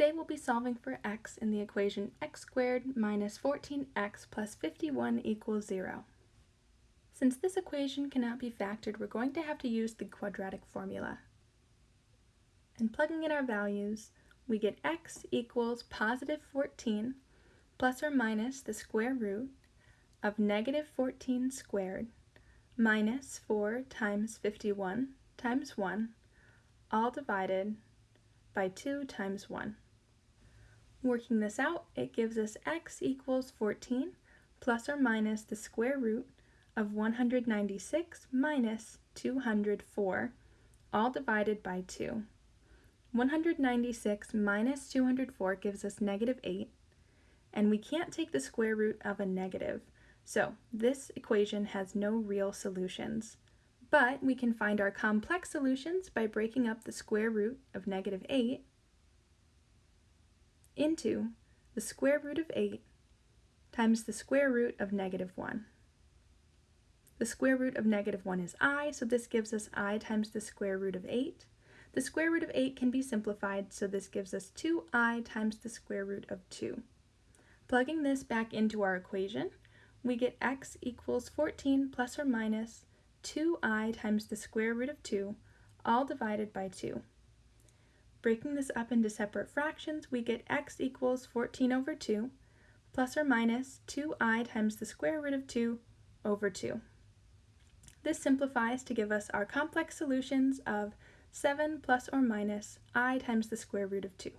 Today we'll be solving for x in the equation x squared minus 14x plus 51 equals 0. Since this equation cannot be factored, we're going to have to use the quadratic formula. And plugging in our values, we get x equals positive 14 plus or minus the square root of negative 14 squared minus 4 times 51 times 1, all divided by 2 times 1. Working this out, it gives us x equals 14 plus or minus the square root of 196 minus 204, all divided by 2. 196 minus 204 gives us negative 8, and we can't take the square root of a negative, so this equation has no real solutions. But we can find our complex solutions by breaking up the square root of negative 8 into the square root of 8 times the square root of negative 1. The square root of negative 1 is i, so this gives us i times the square root of 8. The square root of 8 can be simplified, so this gives us 2i times the square root of 2. Plugging this back into our equation, we get x equals 14 plus or minus 2i times the square root of 2, all divided by 2. Breaking this up into separate fractions, we get x equals 14 over 2 plus or minus 2i times the square root of 2 over 2. This simplifies to give us our complex solutions of 7 plus or minus i times the square root of 2.